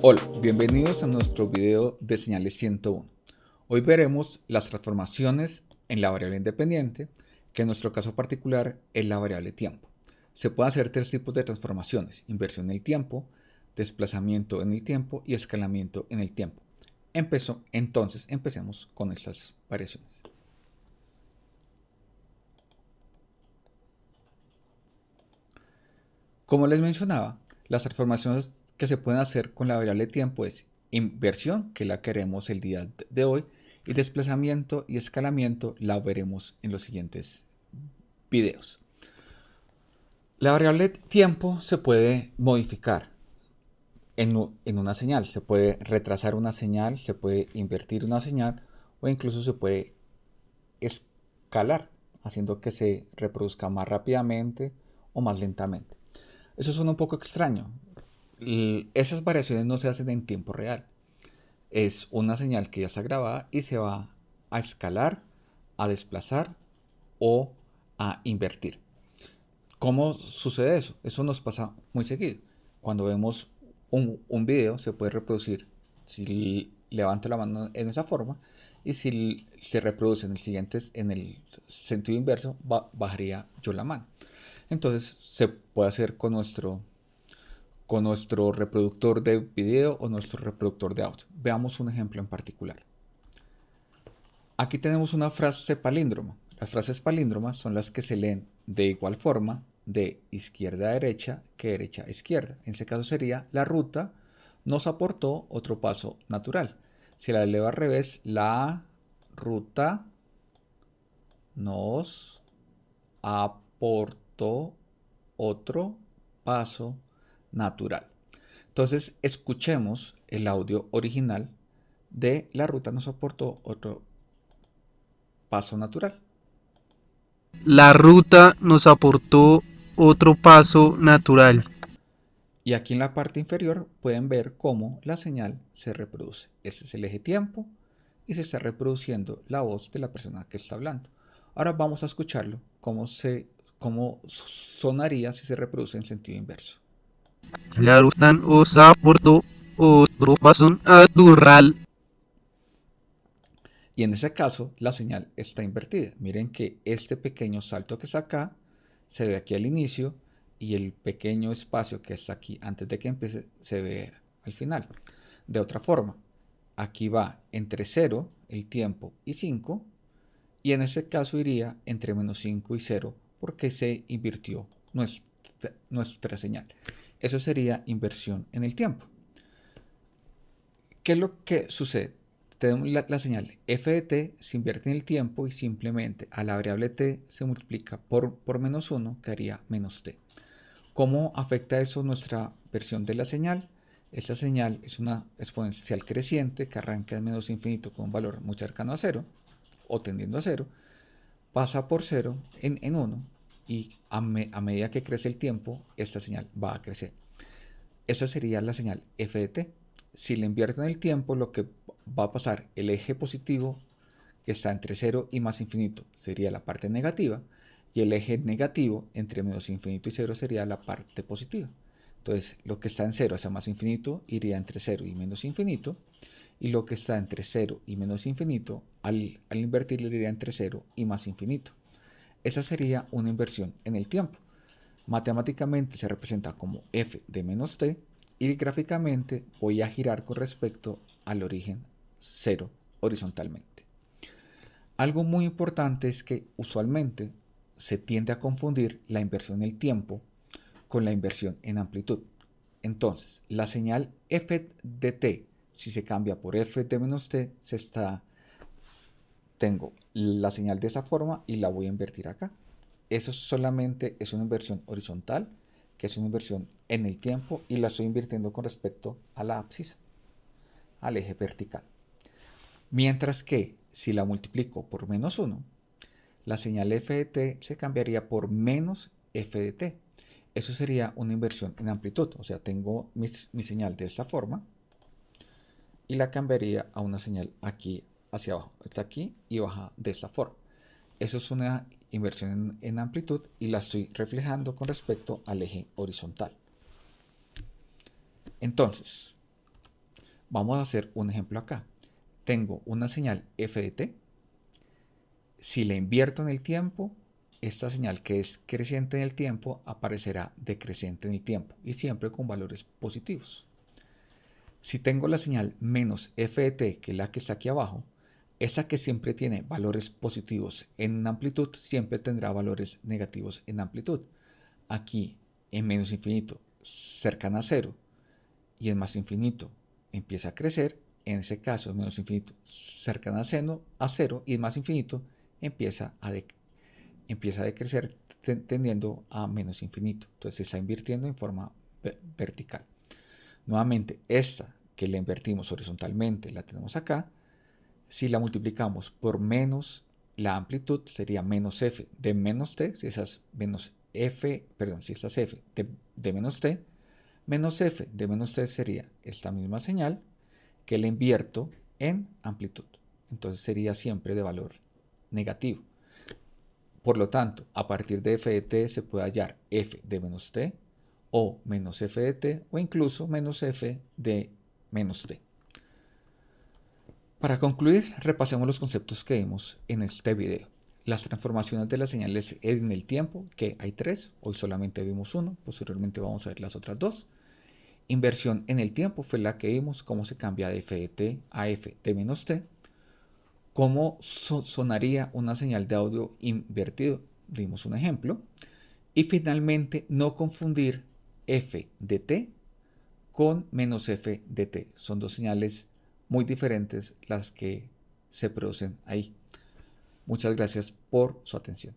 Hola, bienvenidos a nuestro video de señales 101. Hoy veremos las transformaciones en la variable independiente, que en nuestro caso particular es la variable tiempo. Se pueden hacer tres tipos de transformaciones, inversión en el tiempo, desplazamiento en el tiempo y escalamiento en el tiempo. Entonces empecemos con estas variaciones. Como les mencionaba, las transformaciones que se pueden hacer con la variable tiempo es inversión, que la queremos el día de hoy, y desplazamiento y escalamiento la veremos en los siguientes videos. La variable tiempo se puede modificar en, en, una señal. Se puede retrasar una señal, se puede invertir una señal o incluso se puede escalar, haciendo que se reproduzca más rápidamente o más lentamente. Eso suena un poco extraño. Esas variaciones no se hacen en tiempo real. Es una señal que ya está grabada y se va a escalar, a desplazar o a invertir. ¿Cómo sucede eso? Eso nos pasa muy seguido. Cuando vemos un, un video se puede reproducir si levanto la mano en esa forma y si se reproduce en el siguiente en el sentido inverso bajaría yo la mano entonces se puede hacer con nuestro, con nuestro reproductor de video o nuestro reproductor de audio. Veamos un ejemplo en particular. Aquí tenemos una frase palíndroma. Las frases palíndromas son las que se leen de igual forma de izquierda a derecha que derecha a izquierda. En ese caso sería la ruta nos aportó otro paso natural. Si la leo al revés, la ruta nos aportó otro paso natural. Entonces escuchemos el audio original de la ruta nos aportó otro paso natural. La ruta nos aportó otro paso natural. Y aquí en la parte inferior pueden ver cómo la señal se reproduce. Este es el eje tiempo y se está reproduciendo la voz de la persona que está hablando. Ahora vamos a escucharlo, cómo se cómo sonaría si se reproduce en sentido inverso. La ruta nos aportó otro paso natural. Y en ese caso, la señal está invertida. Miren que este pequeño salto que está acá se ve aquí al inicio y el pequeño espacio que está aquí antes de que empiece se ve al final. De otra forma, aquí va entre 0, el tiempo, y 5, y en ese caso iría entre menos 5 y 0 porque se invirtió nuestra, nuestra señal. Eso sería inversión en el tiempo. ¿Qué es lo que sucede? Tenemos la, señal f de t se invierte en el tiempo y simplemente a la variable t se multiplica por, por menos 1, que haría menos t. ¿Cómo afecta eso nuestra versión de la señal? Esta señal es una exponencial creciente que arranca en menos infinito con un valor muy cercano a 0 o tendiendo a 0 pasa por 0 en, 1 y a, medida que crece el tiempo, esta señal va a crecer. Esa sería la señal f de t. Si le invierto en el tiempo, lo que va a pasar, el eje positivo que está entre 0 y más infinito sería la parte negativa y el eje negativo entre menos infinito y 0 sería la parte positiva. Entonces, lo que está en 0 hacia más infinito iría entre 0 y menos infinito y lo que está entre 0 y menos infinito, al, al invertirlo iría entre 0 y más infinito. Esa sería una inversión en el tiempo. Matemáticamente se representa como f de menos t y gráficamente voy a girar con respecto al origen 0 horizontalmente. Algo muy importante es que usualmente se tiende a confundir la inversión en el tiempo con la inversión en amplitud. Entonces, la señal f de t si se cambia por f de menos t, se está, tengo la señal de esa forma y la voy a invertir acá. Eso solamente es una inversión horizontal, que es una inversión en el tiempo y la estoy invirtiendo con respecto a la abscisa, al eje vertical. Mientras que si la multiplico por menos 1, la señal f de t se cambiaría por menos f de t. Eso sería una inversión en amplitud, o sea, tengo mi, mi señal de esta forma, y la cambiaría a una señal aquí hacia abajo. Está aquí y baja de esta forma. Eso es una inversión en, amplitud y la estoy reflejando con respecto al eje horizontal. Entonces, Vamos a hacer un ejemplo acá. Tengo una señal f de t. Si la invierto en el tiempo, esta señal que es creciente en el tiempo aparecerá decreciente en el tiempo y siempre con valores positivos. Si tengo la señal menos f de t, que es la que está aquí abajo, esta que siempre tiene valores positivos en amplitud, siempre tendrá valores negativos en amplitud. Aquí en menos infinito cercana a cero y en más infinito empieza a crecer, en ese caso menos infinito cercana a cero, a cero y en más infinito empieza a, empieza a decrecer tendiendo a menos infinito. Entonces se está invirtiendo en forma vertical. Nuevamente, esta que la invertimos horizontalmente la tenemos acá. Si la multiplicamos por menos la amplitud, sería menos f de menos t, si esas menos f, perdón, si esta es f de, menos t, menos f de menos t sería esta misma señal que la invierto en amplitud. Entonces sería siempre de valor negativo. Por lo tanto, a partir de f de t se puede hallar f de menos t o menos f de t o incluso menos f de menos t. Para concluir, repasemos los conceptos que vimos en este video. Las transformaciones de las señales en el tiempo, que hay tres, hoy solamente vimos uno, posteriormente vamos a ver las otras dos. Inversión en el tiempo fue la que vimos, cómo se cambia de f de t a f de menos t. Cómo sonaría una señal de audio invertido, dimos un ejemplo. Y finalmente, no confundir f de t con menos f de t. Son dos señales muy diferentes las que se producen ahí. Muchas gracias por su atención.